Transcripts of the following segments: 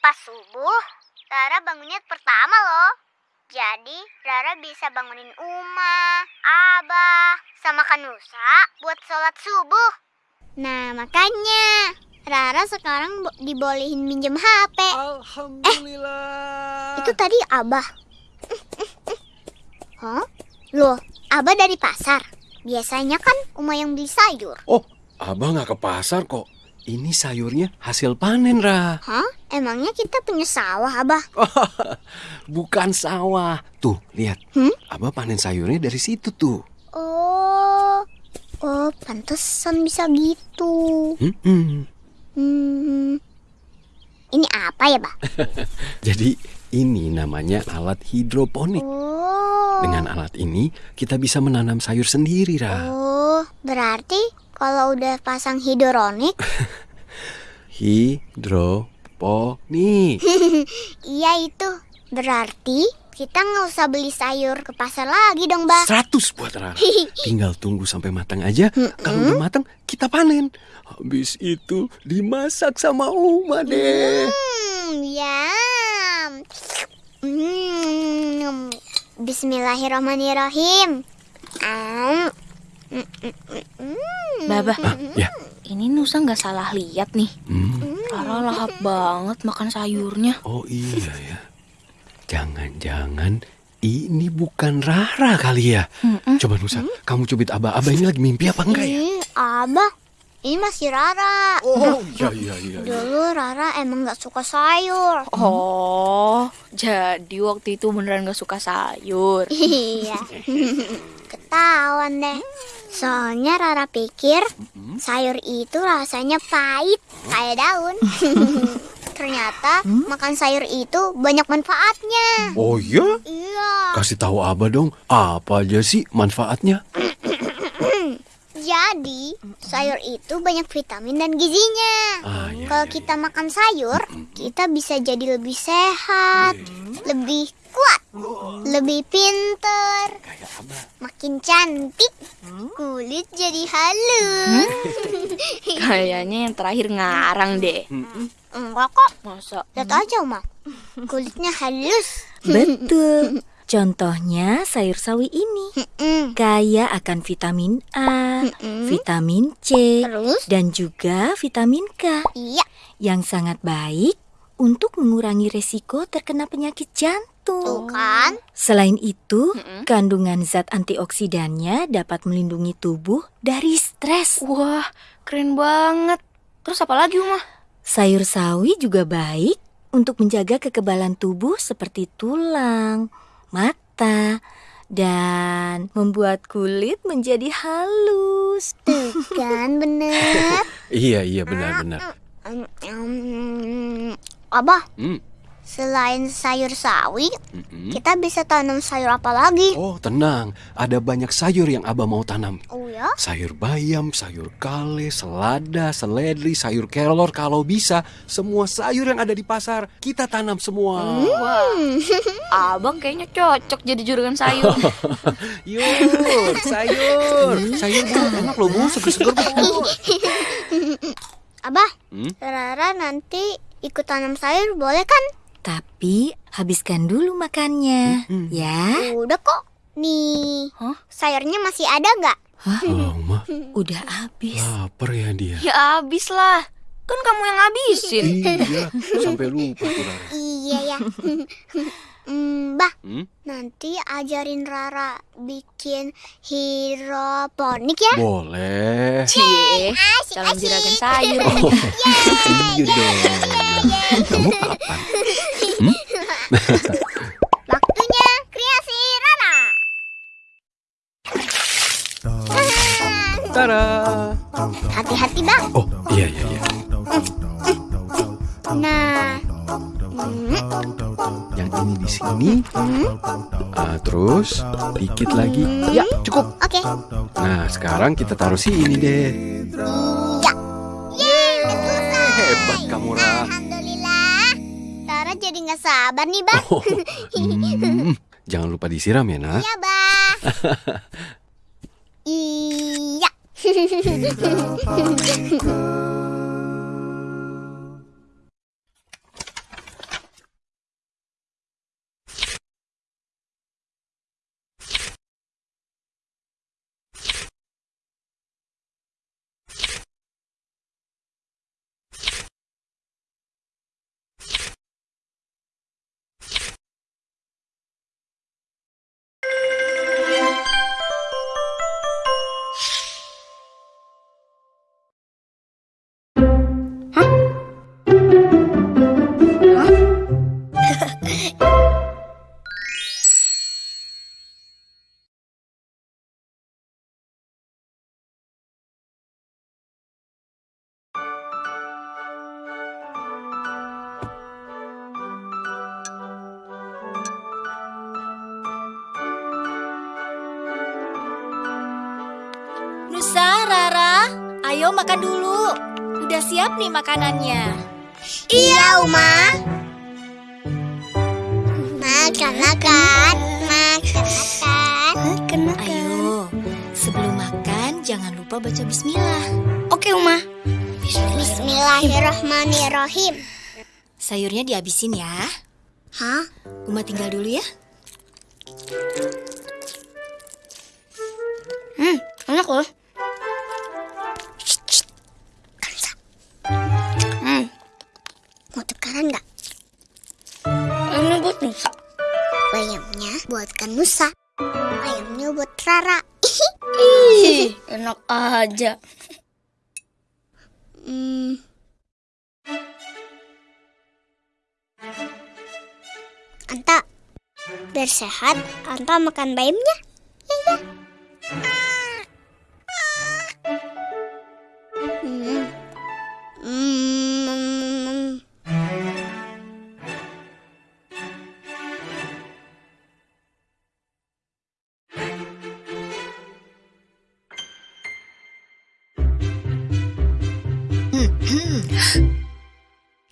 Pas subuh, Rara bangunnya pertama loh. Jadi Rara bisa bangunin Uma, Abah, sama Kanusa buat sholat subuh. Nah makanya Rara sekarang bo- dibolehin minjem HP. Alhamdulillah. Itu tadi Abah. Hah? Loh, Abah dari pasar. Biasanya kan Uma yang beli sayur. Oh, abah nggak ke pasar kok. Ini sayurnya hasil panen, Ra. Hah? Emangnya kita punya sawah, Abah? Bukan sawah. Tuh, lihat. Hmm? Abah panen sayurnya dari situ tuh. Oh, oh, pantesan bisa gitu. Hmm-mm. Hmm, ini apa ya, Bah? Jadi ini namanya alat hidroponik. Oh, Dengan alat ini kita bisa menanam sayur sendiri, Ra. oh, berarti kalau udah pasang hidronik, Hidroponik. iya itu. Berarti kita nggak usah beli sayur ke pasar lagi dong, Bah. 100 buat Rara. Tinggal tunggu sampai matang aja. Kalau udah matang, kita panen. Habis itu dimasak sama Uma deh. Hmm, yam. Hmm, Bismillahirrahmanirrahim. Am. Mm, mm, mm, mm. Baba, Ah, ya. ini Nusa nggak salah lihat nih. Hmm. Rara lahap banget makan sayurnya. Oh iya ya. Jangan-jangan ini bukan Rara kali ya. Coba Nusa, kamu cubit Abah. Abah ini lagi mimpi apa enggak ya? Ih, Abah, ini masih Rara. Oh iya iya iya. iya. Dulu Rara emang gak suka sayur. Oh, jadi waktu itu beneran gak suka sayur. Iya. Ketahuan deh. Soalnya Rara pikir sayur itu rasanya pahit kayak daun. Ternyata makan sayur itu banyak manfaatnya. Oh iya? Iya. Kasih tahu Abah dong, apa aja sih manfaatnya? Jadi sayur itu banyak vitamin dan gizinya. Ah, iya, Kalau iya, kita makan sayur, kita bisa jadi lebih sehat, lebih kuat, lebih pinter, makin cantik, kulit jadi halus. Kayaknya yang terakhir ngarang deh. Enggak kok, Masa? lihat aja Uma, kulitnya halus. Betul. Contohnya sayur sawi ini. Kaya akan vitamin A, mm. vitamin C, Terus? dan juga vitamin K Iya, yang sangat baik untuk mengurangi resiko terkena penyakit tuh jantung. kan. Selain itu, Mm-mm. kandungan zat antioksidannya dapat melindungi tubuh dari stres. Wah, keren banget. Terus apa lagi, Uma? Sayur sawi juga baik untuk menjaga kekebalan tubuh seperti tulang, mata, dan membuat kulit menjadi halus. Tuh kan bener. Iya iya benar-benar. Mm, mm, Abah, Hmm. Selain sayur sawi, mm-mm. kita bisa tanam sayur apa lagi? Oh tenang, ada banyak sayur yang Abah mau tanam. Oh ya? Sayur bayam, sayur kale, selada, seledri, sayur kelor kalau bisa semua sayur yang ada di pasar kita tanam semua. Wah, abang kayaknya cocok jadi juragan sayur. Yuk, sayur, sayur bu, enak loh bu, seger-seger bu. Abah, Hmm? Rara nanti ikut tanam sayur boleh kan? Tapi habiskan dulu makannya, Mm-mm. ya. Udah kok. Nih, Hah? sayurnya masih ada nggak? Oh, ma, Udah habis. lapar ya dia. ya abis lah. Kan kamu yang habisin. Iya, sampai lupa. Iya ya. Hmm, bah, Hmm? nanti ajarin Rara bikin hidroponik ya. Boleh. Cie, asik. juragan sayur. Oh, iya dong. Kamu kapan? Waktunya kreasi Rara. Tara. Hati-hati bang. Oh, iya iya iya. Nah, ini di sini. Ah, terus dikit lagi. Ya, cukup. oke. Nah, sekarang kita taruh sini deh. Ya. Yeay. Hebat kamu, Ra. Alhamdulillah. Rara jadi nggak sabar nih bang. Oh, hmm, jangan lupa disiram ya, nak. Iya bang. Iya. Ayo makan dulu. Udah siap nih makanannya. Iya, Uma. Makan, makan. Makan, makan. Makan, Ayo, sebelum makan jangan lupa baca bismillah. Oke, Uma. Bismillahirrahmanirrahim. Sayurnya dihabisin ya. Hah? Uma tinggal dulu ya. Hmm, enak loh. Aja. Hmm. Anta, biar sehat, Anta makan bayamnya.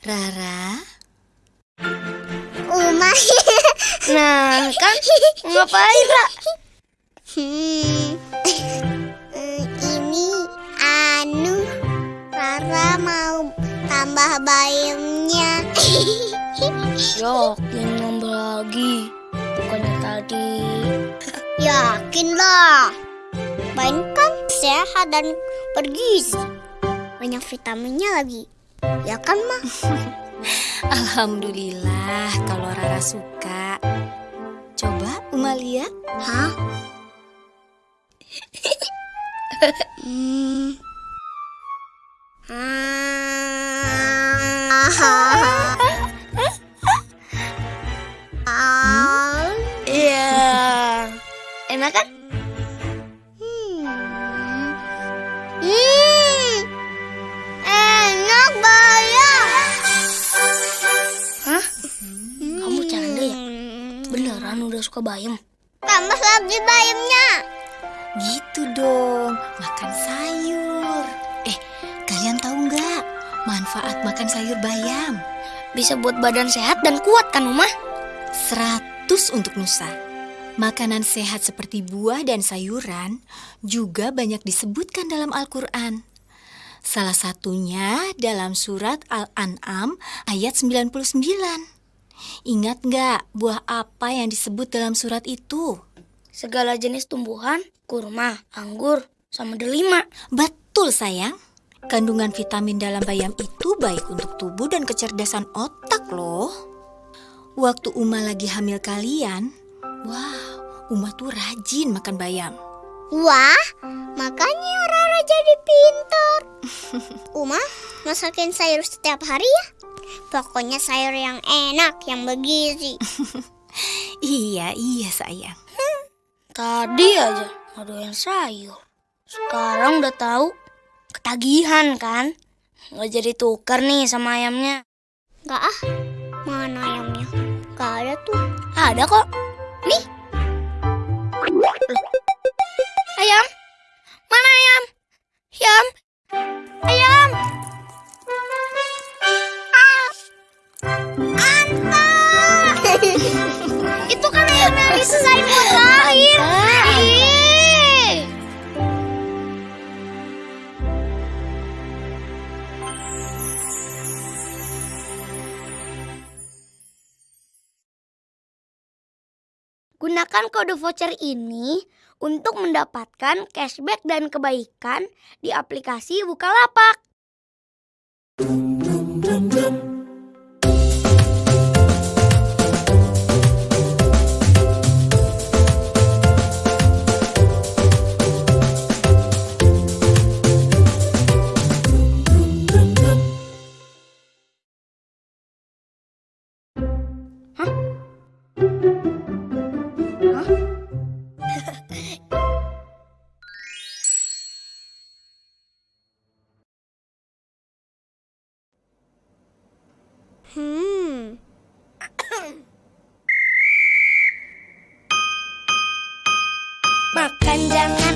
Rara, Uma. Nah, kan ngapain, Ra? Hmm. Ini anu Rara mau tambah bayamnya. Yakin nambah lagi. Bukannya tadi. Yakin lah. Bayam kan sehat dan bergizi. Banyak vitaminnya lagi. Ya kan, Ma? Alhamdulillah kalau Rara suka. Coba Uma lihat. Hah? hmm. Ah. Ah. Suka bayam? Tambah lagi bayamnya. Gitu dong, makan sayur. Eh, kalian tahu nggak manfaat makan sayur bayam? Bisa buat badan sehat dan kuat kan, Uma? 100 untuk Nusa. Makanan sehat seperti buah dan sayuran juga banyak disebutkan dalam Al-Quran. Salah satunya dalam surat Al-An'am ayat 99. Ingat nggak buah apa yang disebut dalam surat itu? Segala jenis tumbuhan, kurma, anggur, sama delima. Betul sayang. Kandungan vitamin dalam bayam itu baik untuk tubuh dan kecerdasan otak loh. Waktu Uma lagi hamil kalian, wah, Uma tuh rajin makan bayam. Wah, makanya Rara jadi pintar. Uma, masakin sayur setiap hari ya. Pokoknya sayur yang enak, yang bergizi. Iya, iya sayang. Tadi aja yang sayur. Sekarang udah tahu ketagihan kan? Nggak jadi tukar nih sama ayamnya. Gak ah, mana ayamnya? Gak ada tuh. Ada kok. Nih. Ayam? Mana ayam? Ayam? Ayam? Gunakan kode voucher ini untuk mendapatkan cashback dan kebaikan di aplikasi Bukalapak. Makan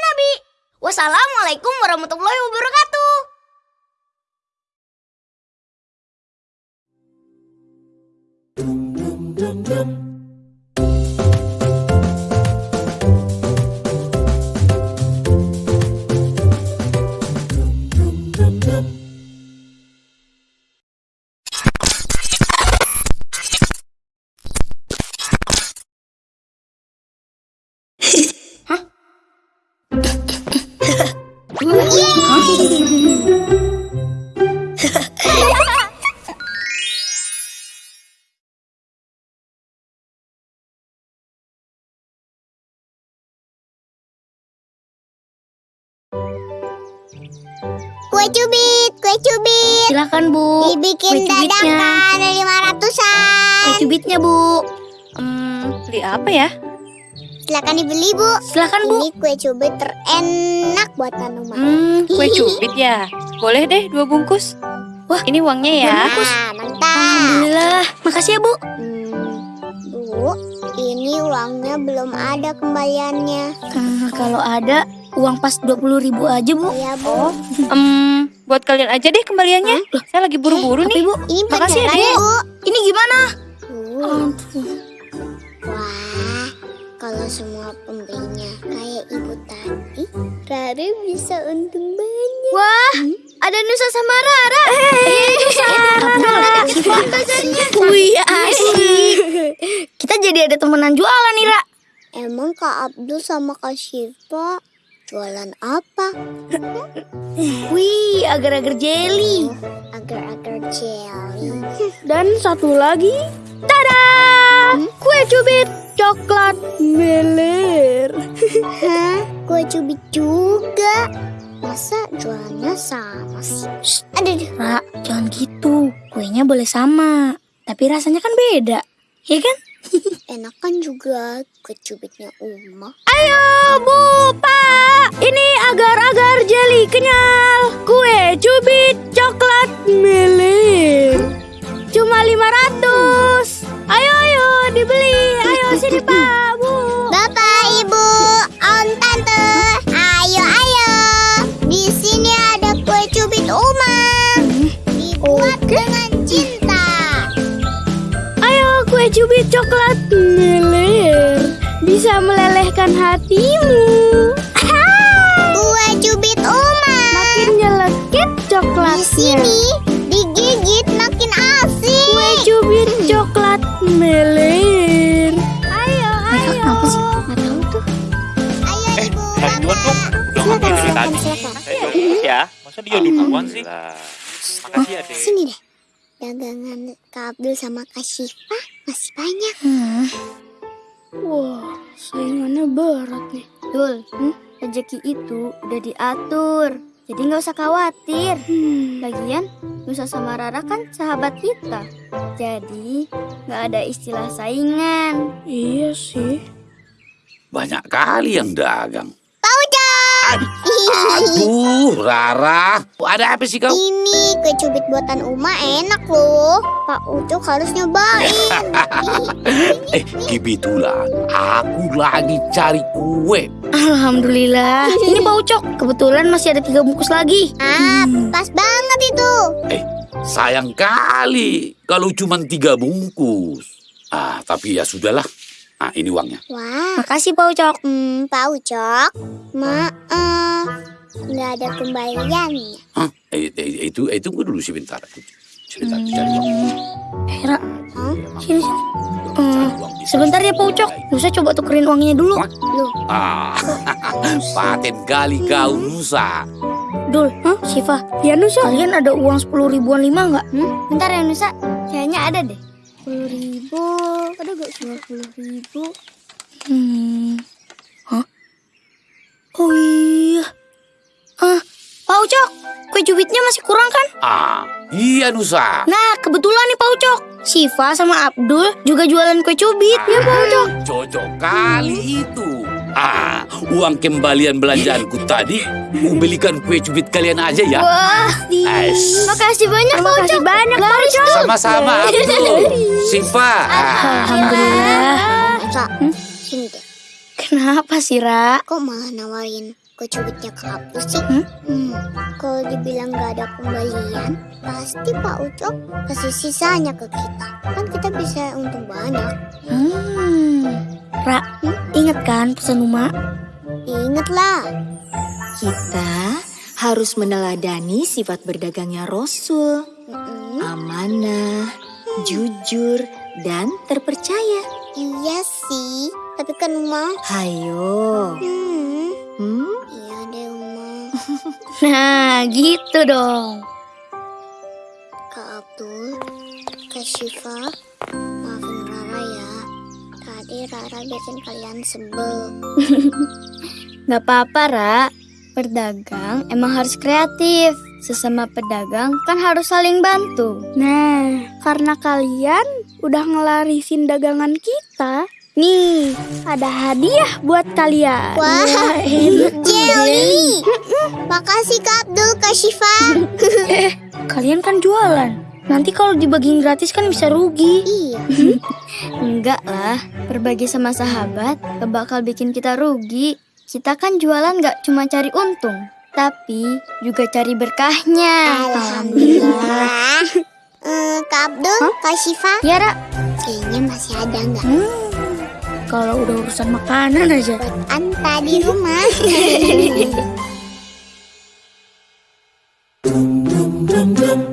Nabi. Wassalamualaikum warahmatullahi wabarakatuh. Kue cubit, kue cubit. Silakan, Bu. Dibikin Kue cubitnya. dadakan lima Kue ratusan. cubitnya, Bu. Hmm, beli apa ya? Silakan dibeli bu. Silakan, Bu. Ini kue cubit terenak buatan rumah. Hmm, kue cubit ya. Boleh deh dua bungkus. Wah, ini uangnya ya. Nah, mantap. Alhamdulillah. Makasih ya, Bu. Hmm, bu, ini uangnya belum ada kembaliannya. Eh, kalau ada, uang pas 20 ribu aja, Bu. Ya bu. Oh, em, buat kalian aja deh kembaliannya. Saya lagi buru-buru nih. Bu, Ini Makasih ya, bu. ini gimana? Tuh. Wah, kalau semua pembelinya kayak ibu tadi, Rara bisa untung banyak. Wah, ada Nusa sama Rara. Eh, Nusa. Wih, asik. Kita jadi ada temenan jualan nih, Ra. Emang Kak Abdul sama Kak Syifa jualan apa? Wih, agar-agar jelly. Agar-agar jelly. Dan satu lagi, tada! Kue cubit coklat meler. Hah? Kue cubit juga? Masa jualannya sama sih? Shh, aduh, aduh. Ra, jangan gitu. Kuenya boleh sama, tapi rasanya kan beda. Ya kan? Enakan juga kue cubitnya Uma. Ayo, Bu, Pak. Ini agar-agar jelly kenyal. Kue cubit coklat meler. Cuma 500. Ayo, ayo, dibeli. Ayo, sini, Pak, Bu. Coklat meler. Bisa melelehkan hatimu. Kue cubit Uma. Makin nyelekit Di coklatnya. sini digigit makin asik. Kue cubit coklat meler. Ayo, ayo. Kenapa sih? Nggak tahu tuh. Ayo, Eh, Ibu, saya duluan dong. Udah Silakan, silakan, tadi. silakan. Jual dulu ya. Masa dia duluan sih? Makasih ya, Dek. Sini deh. Dagangan Kak Abdul sama Kak Syifa masih banyak. Wah, saingannya berat nih. Dul, hmm? rezeki itu udah diatur. Jadi nggak usah khawatir. Lagian, Nusa sama Rara kan sahabat kita. Jadi, nggak ada istilah saingan. Iya sih. Banyak kali yang dagang. Aduh, Rara. Ada apa sih kau? Ini kue cubit buatan Uma enak loh. Pak Ucok harus nyobain. Eh, kebetulan aku lagi cari kue. Alhamdulillah. Ini Pak Ucok. Kebetulan masih ada tiga bungkus lagi. ah, pas banget itu. Sayang kali kalau cuma tiga bungkus. Ah, tapi ya sudahlah. Ah, ini uangnya. Wah, Makasih Pak Ucok. hmm, Pak Ucok. Maaf, nggak ada kembaliannya. Hah? Eh, eh, itu, eh, tunggu dulu sebentar. Sebentar, cari uang. Eh, Ra, Hah? sini sini. Eh, uang di sebentar ya Pak Ucok. Nusa coba tukerin uangnya dulu. Ah, paten kali kau Nusa. Dul, Hah? Siva. Ya Nusa. Kalian ada uang sepuluh ribuan lima nggak? Hmm? Bentar ya Nusa. Kayaknya ada deh. Sepuluh ribu. Ada gak dua puluh ribu? Hmm. Hah? Oh iya. Ah, Pak Ucok. Kue cubitnya masih kurang kan? Ah, iya Nusa. Nah, kebetulan nih Pak Ucok. Siva sama Abdul juga jualan kue cubit. Ya Pak Ucok. Cocok kali itu. Ah, uang kembalian belanjaanku tadi, ku belikan kue cubit kalian aja ya. Wah, Ais. makasih banyak Pak Ucok. Makasih banyak Pak Ucok. Sama-sama Abdul, Siva. Ah, Alhamdulillah. Deh. Kenapa sih, Ra? Kok malah nawarin kue cubitnya ke aku sih? Hmm? Hmm, kalau dibilang nggak ada kembalian, pasti Pak Ucok kasih sisanya ke kita. Kan kita bisa untung banyak. Hmm. Ra, ingat kan pesan Uma? Ingatlah. Kita harus meneladani sifat berdagangnya Rasul. Amanah, jujur, dan terpercaya. Iya sih, tapi kan Uma. Hayo. Hmm, Hmm? iya deh Uma. Nah, gitu dong. Kak Abdul, Kak Syifa. Tadi Rara bikin kalian sebel. Gak apa-apa, Ra. Berdagang emang harus kreatif. Sesama pedagang kan harus saling bantu. Nah, karena kalian udah ngelarisin dagangan kita, nih ada hadiah buat kalian. Wah, enak tuh, Jelly! Makasih Kak Abdul, Kak Syifa. Kalian kan jualan. Nanti kalau dibagiin gratis kan bisa rugi. Iya. Enggak lah, berbagi sama sahabat gak bakal bikin kita rugi. Kita kan jualan gak cuma cari untung, tapi juga cari berkahnya. Alhamdulillah. Hmm, Kak Abdul, huh? Kak Syifa. Ya, Ra. Kayaknya masih ada nggak? Hmm. Kalau udah urusan makanan aja. Buat Anta di rumah. dum dum dum